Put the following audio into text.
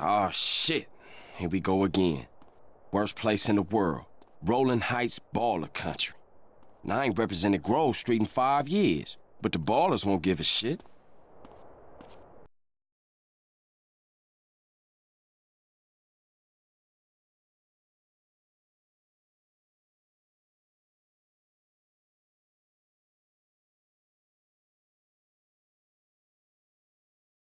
Oh, shit. Here we go again. Worst place in the world. Rolling Heights Ballas country. And I ain't represented Grove Street in five years, but the Ballas won't give a shit.